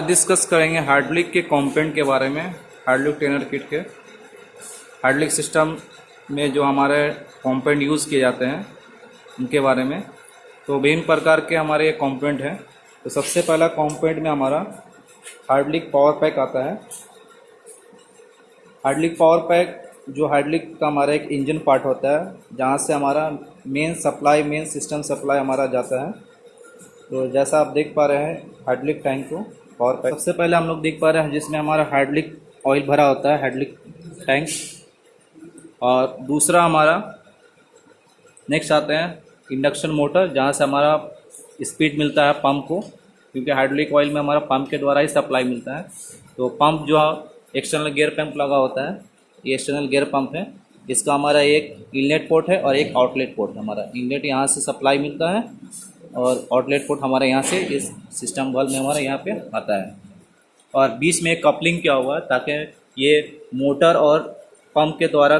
Discuss करेंगे hydraulic के component के बारे में हार्डलिक ट्रेनर किट के। हार्डलिक सिस्टम में जो हमारे कंपोनेंट यूज़ किए जाते हैं, उनके बारे में। तो विभिन्न प्रकार के हमारे ये कंपोनेंट हैं। तो सबसे पहला कंपोनेंट में हमारा हार्डलिक पावर पैक आता है। हार्डलिक पावर पैक जो हार्डलिक का हमारा एक इंजन पार्ट होता है, जहाँ से हमारा main supply main system supply हमारा जाता है। तो जैसा आप देख पा रहे हैं हार्डलिक टैंक को। पैक सबसे पहले हम लोग देख पा रहे हैं जिसमें हमारा हार्डलिक ऑयल भरा होता है हार्डलिक टैंक और दूसरा हमारा नेक्स्ट आते हैं इंडक्शन मोटर जहाँ से हमारा स्पीड मिलता है पंप को क्योंकि हाइड्रोलिक ऑयल में हमारा पंप के द्वारा ही सप्लाई मिलता है. तो पंप जो है एक्सटर्नल गियर पंप लगा होता है ये एक्सटर्नल गियर पंप है. इसका हमारा एक इनलेट पोर्ट है और एक आउटलेट पोर्ट है हमारा. इनलेट यहाँ से सप्लाई मिलता है और आउटलेट पोर्ट हमारे यहाँ से इस सिस्टम वाल में हमारे यहाँ पे आता है। और बीच में कपलिंग क्या हुआ ताकि ये मोटर और पंप के द्वारा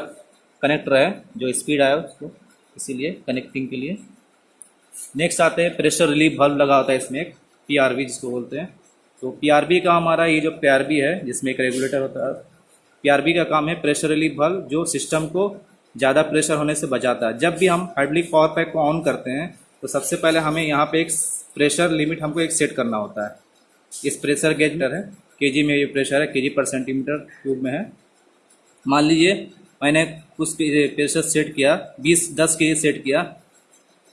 कनेक्ट रहे, जो स्पीड आया उसको, इसीलिए कनेक्टिंग के लिए। नेक्स्ट आते हैं प्रेशर रिलीफ बल्ब लगा होता है इसमें एक पी जिसको बोलते हैं। तो पी का हमारा ये जो पी है, जिसमें एक रेगुलेटर होता है पी का काम है प्रेशर रिलीफ बल्ब जो सिस्टम को ज़्यादा प्रेशर होने से बचाता है। जब भी हम हाइड्रोलिक पावर पैक को ऑन करते हैं तो सबसे पहले हमें यहाँ पे एक प्रेशर लिमिट हमको एक सेट करना होता है। इस प्रेशर गेज है। के में ये प्रेशर है के पर सेंटीमीटर क्यूब में है। मान लीजिए, मैंने कुछ प्रेशर सेट किया, बीस, दस के सेट किया।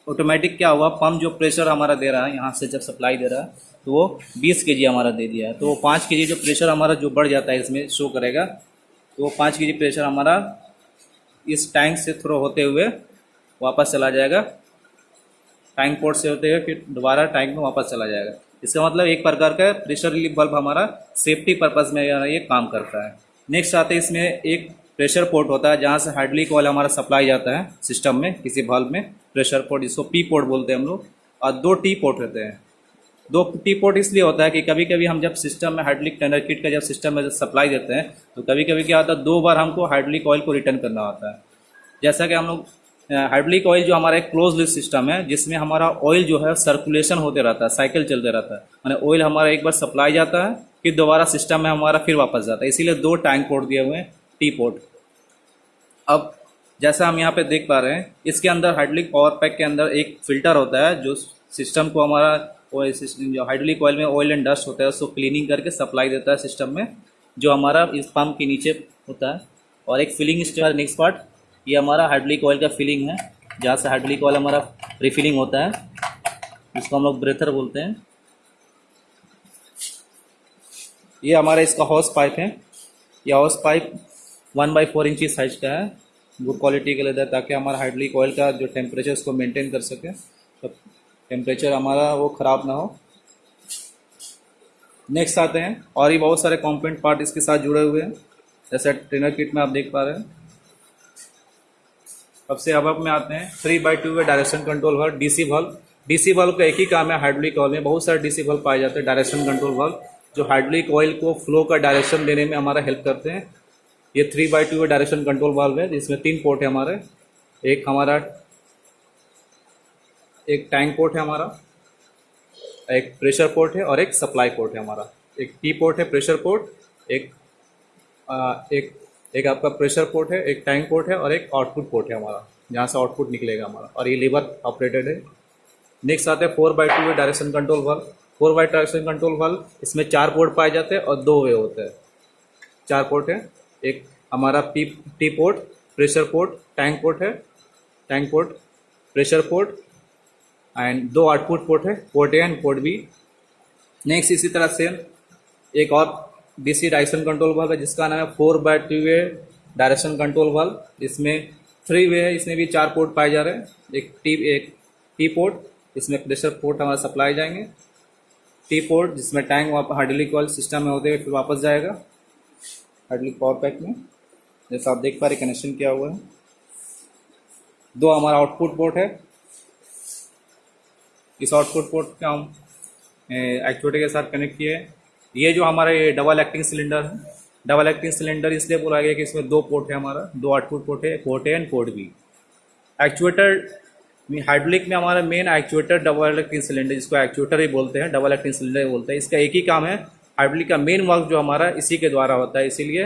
ऑटोमेटिक क्या हुआ पम्प जो प्रेशर हमारा दे रहा है, यहाँ से जब सप्लाई दे रहा है तो वो बीस के हमारा दे दिया है। तो वो पाँच के जो प्रेशर हमारा जो बढ़ जाता है, इसमें शो करेगा। तो वो पाँच के प्रेशर हमारा इस टैंक से थ्रो होते हुए वापस चला जाएगा। टैंक पोर्ट से होते हुए फिर दोबारा टैंक में वापस चला जाएगा। इसका मतलब एक प्रकार का प्रेशर रिलीफ बल्ब हमारा सेफ्टी पर्पज़ में ये काम करता है। नेक्स्ट आते हैं इसमें एक प्रेशर पोर्ट होता है जहाँ से हाइड्रोलिक ऑयल हमारा सप्लाई जाता है सिस्टम में, किसी बल्ब में प्रेशर पोर्ट जिसको पी पोर्ट बोलते हैं हम लोग। और दो टी पोर्ट होते हैं। दो टी पोर्ट इसलिए होता है कि कभी कभी हम जब सिस्टम में हाइड्रोलिक टेंडर किट का जब सिस्टम में सप्लाई देते हैं तो कभी कभी क्या होता है, दो बार हमको हाइड्रोलिक ऑयल को रिटर्न करना होता है। जैसा कि हम लोग हाइड्रोलिक ऑयल जो हमारा एक क्लोज लिस्ट सिस्टम है, जिसमें हमारा ऑयल जो है सर्कुलेशन होते रहता है साइकिल चलते रहता है। मैंने ऑयल हमारा एक बार सप्लाई जाता है, फिर दोबारा सिस्टम में हमारा फिर वापस जाता है। इसीलिए दो टैंक पोर्ट दिए हुए हैं टी पोर्ट अब, जैसा हम यहाँ पे देख पा रहे हैं, इसके अंदर हाइड्रोलिक पावर पैक के अंदर एक फ़िल्टर होता है, जो सिस्टम को हमारा हाइड्रोलिक ऑयल में ऑयल एंड डस्ट होता है, उसको क्लीनिंग करके सप्लाई देता है सिस्टम में, जो हमारा इस पंप के नीचे होता है। और एक फिलिंग स्टेज नेक्स्ट पार्ट ये हमारा हाइड्रोलिक ऑयल का फिलिंग है। जहाँ से हाइड्रोलिक ऑयल हमारा रिफिलिंग होता है इसको हम लोग ब्रेथर बोलते हैं। ये हमारा इसका हॉस पाइप है। ये hose pipe one by four इंची साइज़ का है। गुड क्वालिटी का लेदर ताकि हमारा हाइड्रोलिक ऑयल का जो टेम्परेचर उसको मेंटेन कर सके। तो टेम्परेचर हमारा वो ख़राब ना हो। नेक्स्ट आते हैं। और ये बहुत सारे कॉम्पोनेंट पार्ट इसके साथ जुड़े हुए हैं। जैसे ट्रेनर किट में आप देख पा रहे हैं। अब से अब अब में आते हैं। Three by two direction control valve DC valve DC valve का एक ही काम है हाइड्रोलिक ऑयल में। बहुत सारे डीसी वल्व पाए जाते हैं डायरेक्शन कंट्रोल वल्व जो हाइड्रोलिक ऑयल को फ्लो का डायरेक्शन देने में हमारा हेल्प करते हैं। ये three by two direction control valve है। जिसमें तीन पोर्ट है हमारे। एक हमारा एक टैंक पोर्ट है हमारा। एक प्रेशर पोर्ट है और एक सप्लाई पोर्ट है हमारा। एक टी पोर्ट है प्रेशर पोर्ट एक आ, एक एक आपका प्रेशर पोर्ट है, एक टैंक पोर्ट है और एक आउटपुट पोर्ट है हमारा, जहाँ से आउटपुट निकलेगा हमारा। और ये लीवर ऑपरेटेड है। नेक्स्ट आते हैं four by two way direction control valve four by direction control valve इसमें चार पोर्ट पाए जाते हैं और दो वे होते हैं। चार पोर्ट है। एक हमारा P T port pressure port tank port है। Tank port pressure port and दो आउटपुट पोर्ट है port A and port B next इसी तरह से एक और डीसी डायरेक्शन कंट्रोल वाल्व है, जिसका नाम है four by two way direction control valve इसमें थ्री वे है, इसमें भी चार पोर्ट पाए जा रहे हैं। एक टी एक टी पोर्ट इसमें प्रेशर पोर्ट हमारा सप्लाई जाएँगे। टी पोर्ट जिसमें टैंक हाइड्रोलिक ऑयल सिस्टम में होते हुए फिर वापस जाएगा। हाइड्रोलिक पावर पैक में। जैसा आप देख पा रहे कनेक्शन किया हुआ है। दो हमारा आउटपुट पोर्ट है। इस आउटपुट पोर्ट का हम एक्चुएटर के साथ कनेक्ट किए हैं। ये जो हमारा ये डबल एक्टिंग सिलेंडर है। डबल एक्टिंग सिलेंडर इसलिए बोला गया कि इसमें दो पोर्ट है हमारा, दो आउटपुट पोर्ट है port A and port B actuator hydraulic में हमारा main actuator double acting cylinder जिसको एक्चुएटर ही बोलते हैं डबल एक्टिंग सिलेंडर ही बोलते हैं। इसका एक ही काम है हाइड्रोलिक का मेन वर्क जो हमारा इसी के द्वारा होता है। इसीलिए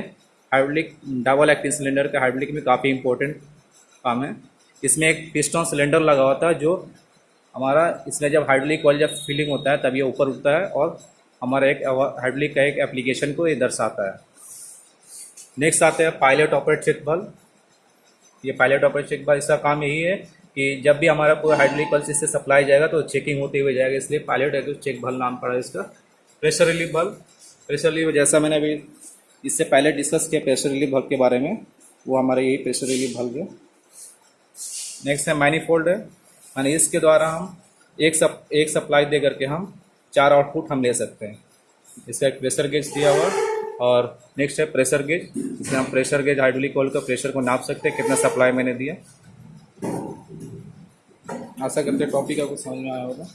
हाइड्रोलिक डबल एक्टिंग सिलेंडर का हाइड्रोलिक में काफ़ी इंपॉर्टेंट काम है। इसमें एक पिस्टन सिलेंडर लगा होता है जो हमारा, इसमें जब हाइड्रोलिक ऑयल जब फिलिंग होता है, तब ये ऊपर उठता है और हमारा एक हाइड्रोलिक का एक एप्लीकेशन को ये दर्शाता है। नेक्स्ट आते हैं पायलट ऑपरेट चेक बल्ब ये पायलट ऑपरेट चेक बल्ब इसका काम यही है कि जब भी हमारा पूरा हाइड्रोलिक पल्स इससे सप्लाई जाएगा तो चेकिंग होते हुए जाएगा, इसलिए पायलट चेक बल्ब नाम पड़ा है इसका। प्रेशर रिलीफ बल्ब प्रेशर रिलीफ जैसा मैंने अभी इससे पहले डिस्कस किया प्रेशर रिलीफ बल्ब के बारे में, वो हमारा यही प्रेशर रिलीफ बल्ब है। नेक्स्ट है मैनीफोल्ड है। यानी इसके द्वारा हम एक सप एक सप्लाई दे करके हम चार आउटपुट हम ले सकते हैं। इसका एक प्रेशर गेज दिया हुआ और नेक्स्ट है प्रेशर गेज। इसमें हम प्रेशर गेज, हाइड्रोलिक ऑयल का प्रेशर को नाप सकते हैं, कितना सप्लाई मैंने दिया। आशा करते टॉपिक आपको समझ में आया होगा।